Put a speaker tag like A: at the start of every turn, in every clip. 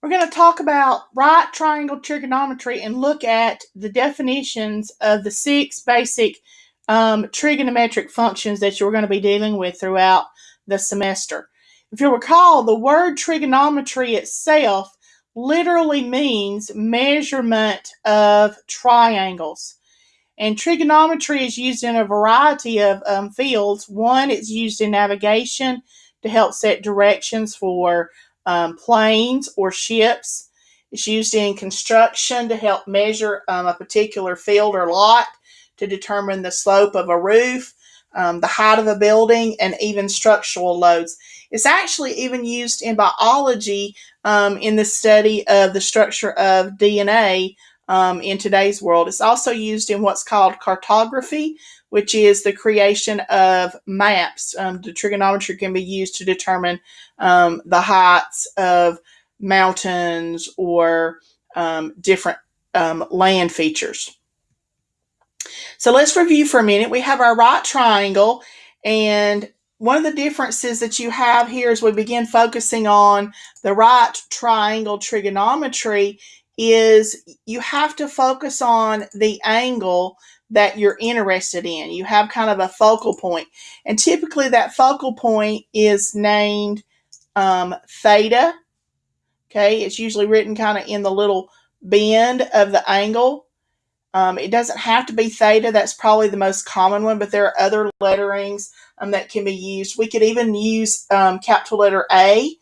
A: We're going to talk about right triangle trigonometry and look at the definitions of the six basic um, trigonometric functions that you're going to be dealing with throughout the semester. If you recall, the word trigonometry itself literally means measurement of triangles. And trigonometry is used in a variety of um, fields. One, it's used in navigation to help set directions for um, planes or ships. It's used in construction to help measure um, a particular field or lot to determine the slope of a roof, um, the height of a building, and even structural loads. It's actually even used in biology um, in the study of the structure of DNA um, in today's world. It's also used in what's called cartography, which is the creation of maps. Um, the trigonometry can be used to determine um, the heights of mountains or um, different um, land features. So let's review for a minute. We have our right triangle, and one of the differences that you have here as we begin focusing on the right triangle trigonometry is you have to focus on the angle that you're interested in. You have kind of a focal point. And typically that focal point is named um, theta. Okay, it's usually written kind of in the little bend of the angle. Um, it doesn't have to be theta. That's probably the most common one, but there are other letterings um, that can be used. We could even use um, capital letter A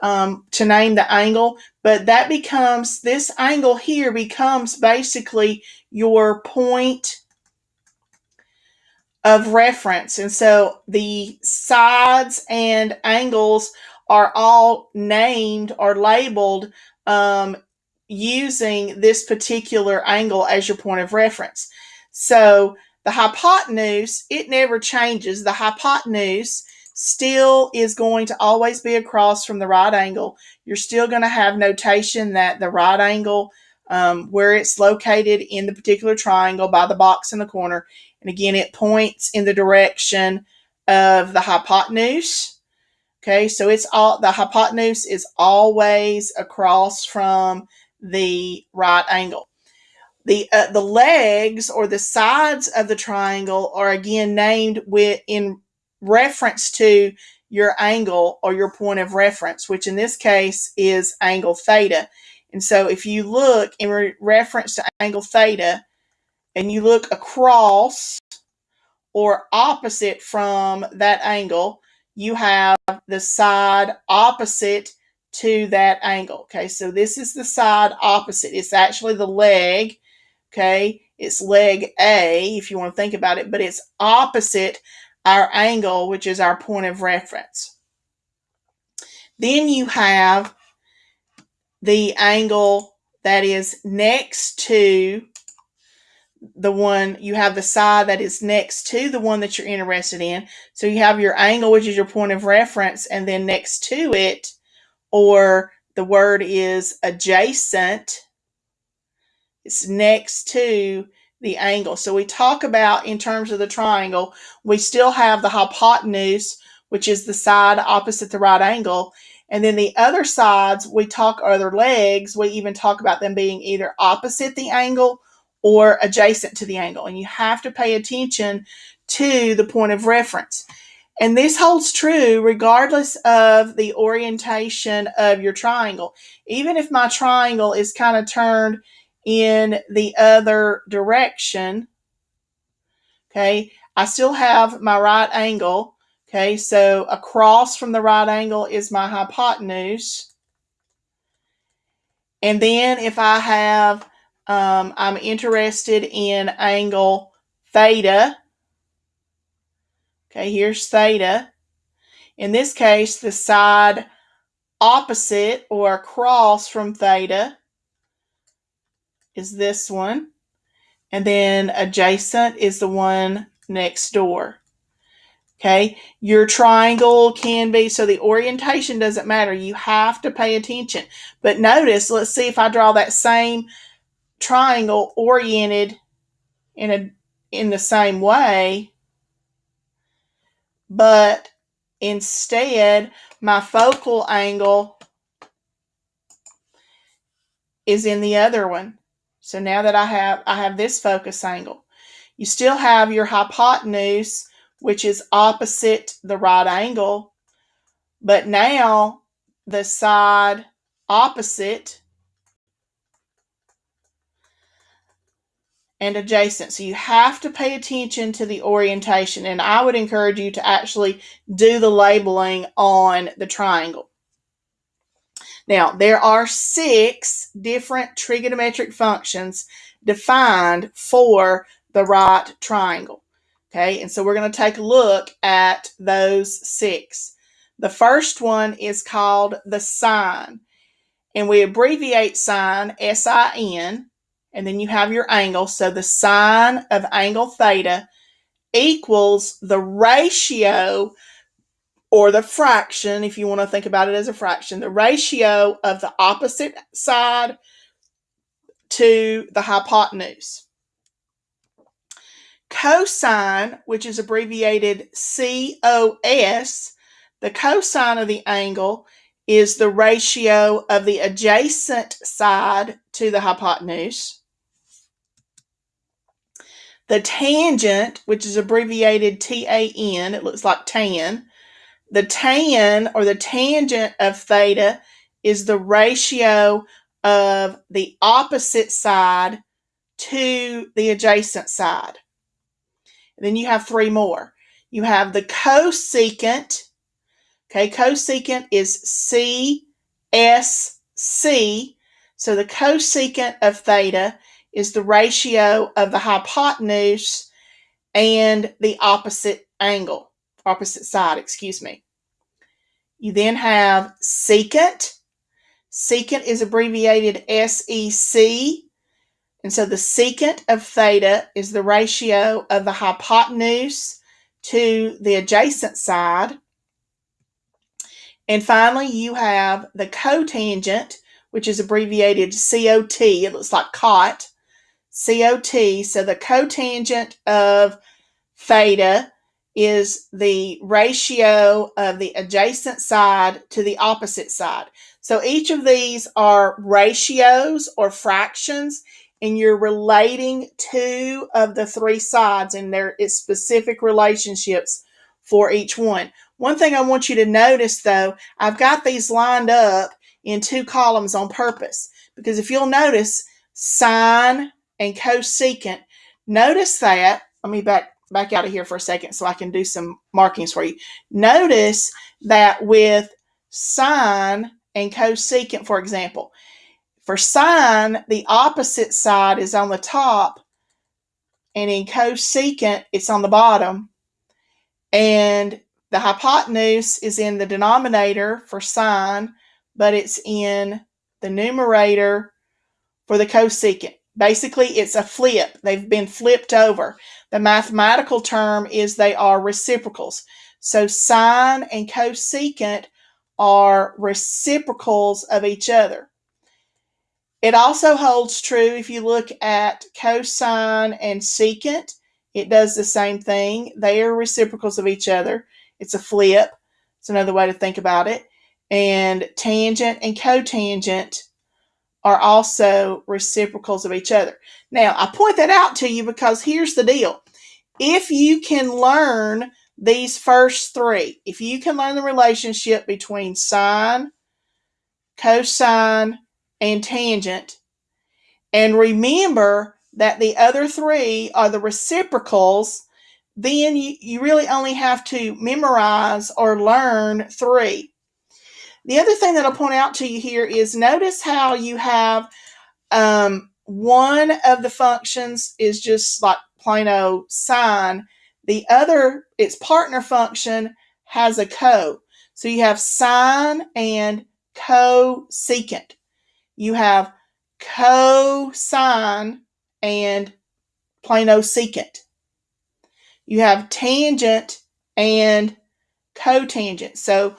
A: um, to name the angle, but that becomes, this angle here becomes basically your point of reference. And so the sides and angles are all named or labeled um, using this particular angle as your point of reference. So the hypotenuse, it never changes. The hypotenuse still is going to always be across from the right angle. You're still going to have notation that the right angle, um, where it's located in the particular triangle by the box in the corner, and again, it points in the direction of the hypotenuse. Okay, so it's all the hypotenuse is always across from the right angle. The uh, the legs or the sides of the triangle are again named with in reference to your angle or your point of reference, which in this case is angle theta. And so if you look in re reference to angle theta and you look across or opposite from that angle, you have the side opposite to that angle. Okay, so this is the side opposite. It's actually the leg. Okay, it's leg A if you want to think about it, but it's opposite our angle, which is our point of reference. Then you have the angle that is next to the one, you have the side that is next to the one that you're interested in. So you have your angle, which is your point of reference, and then next to it, or the word is adjacent, it's next to the angle. So we talk about in terms of the triangle, we still have the hypotenuse, which is the side opposite the right angle. And then the other sides, we talk other legs, we even talk about them being either opposite the angle or adjacent to the angle. And you have to pay attention to the point of reference. And this holds true regardless of the orientation of your triangle. Even if my triangle is kind of turned in the other direction, okay, I still have my right angle. Okay, so across from the right angle is my hypotenuse. And then if I have, um, I'm interested in angle theta. Okay, here's theta. In this case, the side opposite or across from theta is this one. And then adjacent is the one next door. Okay, your triangle can be, so the orientation doesn't matter. You have to pay attention. But notice, let's see if I draw that same triangle oriented in a in the same way. But instead, my focal angle is in the other one. So now that I have I have this focus angle. You still have your hypotenuse, which is opposite the right angle, but now the side opposite and adjacent. So you have to pay attention to the orientation, and I would encourage you to actually do the labeling on the triangle. Now, there are six different trigonometric functions defined for the right triangle. Okay, and so we're going to take a look at those six. The first one is called the sine, and we abbreviate sine, S I N, and then you have your angle. So the sine of angle theta equals the ratio or the fraction, if you want to think about it as a fraction, the ratio of the opposite side to the hypotenuse. Cosine, which is abbreviated COS, the cosine of the angle is the ratio of the adjacent side to the hypotenuse. The tangent, which is abbreviated TAN, it looks like tan, the tan or the tangent of theta is the ratio of the opposite side to the adjacent side. And then you have three more. You have the cosecant. Okay, cosecant is CSC. So the cosecant of theta is the ratio of the hypotenuse and the opposite angle opposite side, excuse me. You then have secant. Secant is abbreviated SEC. And so the secant of theta is the ratio of the hypotenuse to the adjacent side. And finally, you have the cotangent, which is abbreviated COT. It looks like cot. COT. So the cotangent of theta is the ratio of the adjacent side to the opposite side. So each of these are ratios or fractions, and you're relating two of the three sides, and there is specific relationships for each one. One thing I want you to notice though, I've got these lined up in two columns on purpose because if you'll notice sine and cosecant, notice that, let me back back out of here for a second so I can do some markings for you. Notice that with sine and cosecant, for example, for sine, the opposite side is on the top, and in cosecant, it's on the bottom. And the hypotenuse is in the denominator for sine, but it's in the numerator for the cosecant. Basically, it's a flip. They've been flipped over. The mathematical term is they are reciprocals. So sine and cosecant are reciprocals of each other. It also holds true if you look at cosine and secant. It does the same thing. They are reciprocals of each other. It's a flip. It's another way to think about it. And tangent and cotangent are also reciprocals of each other. Now, I point that out to you because here's the deal. If you can learn these first three, if you can learn the relationship between sine, cosine, and tangent, and remember that the other three are the reciprocals, then you, you really only have to memorize or learn three. The other thing that I'll point out to you here is notice how you have um, one of the functions is just like plain old sine. The other, its partner function, has a co. So you have sine and cosecant. You have cosine and plain old secant. You have tangent and cotangent. So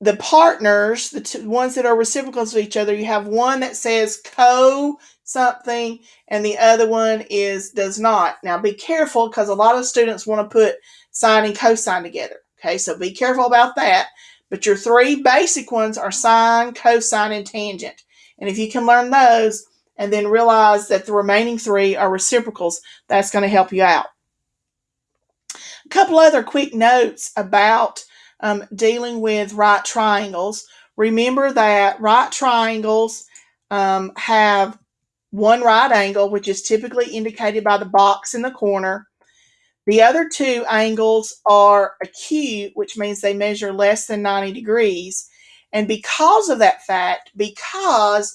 A: the partners, the two, ones that are reciprocals of each other, you have one that says co something and the other one is does not. Now be careful because a lot of students want to put sine and cosine together. Okay, so be careful about that. But your three basic ones are sine, cosine, and tangent. And if you can learn those and then realize that the remaining three are reciprocals, that's going to help you out. A couple other quick notes about um, dealing with right triangles. Remember that right triangles um, have one right angle, which is typically indicated by the box in the corner. The other two angles are acute, which means they measure less than 90 degrees. And because of that fact, because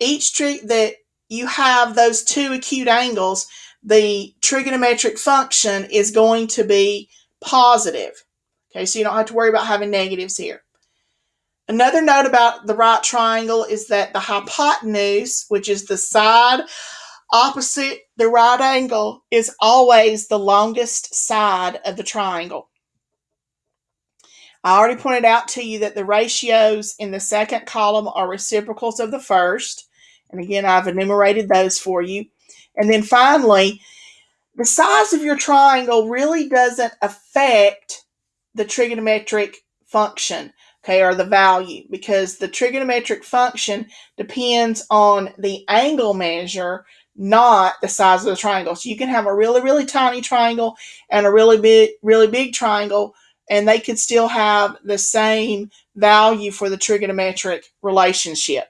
A: each trick that you have those two acute angles, the trigonometric function is going to be positive. Okay, so you don't have to worry about having negatives here. Another note about the right triangle is that the hypotenuse, which is the side opposite the right angle, is always the longest side of the triangle. I already pointed out to you that the ratios in the second column are reciprocals of the first. And again, I've enumerated those for you. And then finally, the size of your triangle really doesn't affect the trigonometric function okay, or the value, because the trigonometric function depends on the angle measure, not the size of the triangle. So you can have a really, really tiny triangle and a really big, really big triangle, and they could still have the same value for the trigonometric relationship.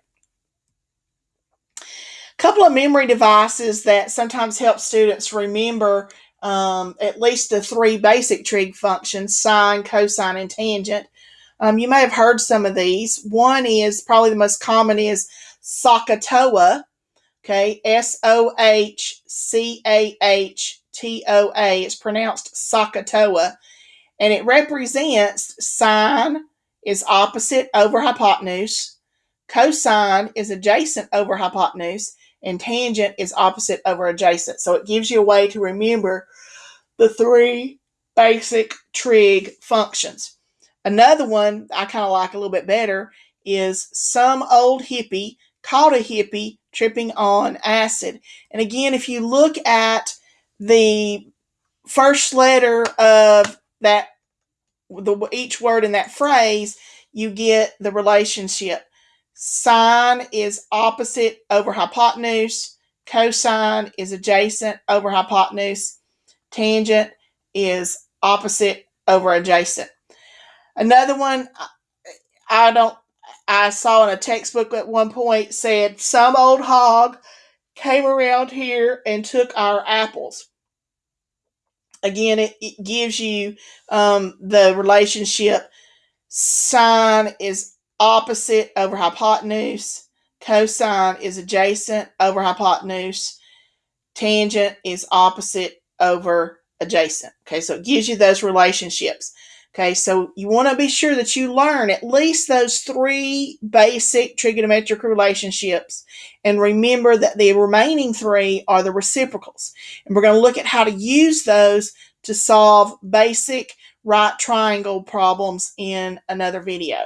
A: A couple of memory devices that sometimes help students remember um, at least the three basic trig functions, sine, cosine, and tangent. Um, you may have heard some of these. One is probably the most common is SOHCAHTOA. Okay, S O H C A H T O A. It's pronounced SOHCAHTOA, and it represents sine is opposite over hypotenuse, cosine is adjacent over hypotenuse, and tangent is opposite over adjacent. So it gives you a way to remember the three basic trig functions. Another one I kind of like a little bit better is some old hippie caught a hippie tripping on acid. And again, if you look at the first letter of that, the each word in that phrase, you get the relationship. Sine is opposite over hypotenuse. Cosine is adjacent over hypotenuse. Tangent is opposite over adjacent. Another one, I don't, I saw in a textbook at one point said some old hog came around here and took our apples. Again, it, it gives you um, the relationship. Sine is opposite over hypotenuse. Cosine is adjacent over hypotenuse. Tangent is opposite over adjacent. Okay, so it gives you those relationships. Okay, so you want to be sure that you learn at least those three basic trigonometric relationships and remember that the remaining three are the reciprocals. And we're going to look at how to use those to solve basic right triangle problems in another video.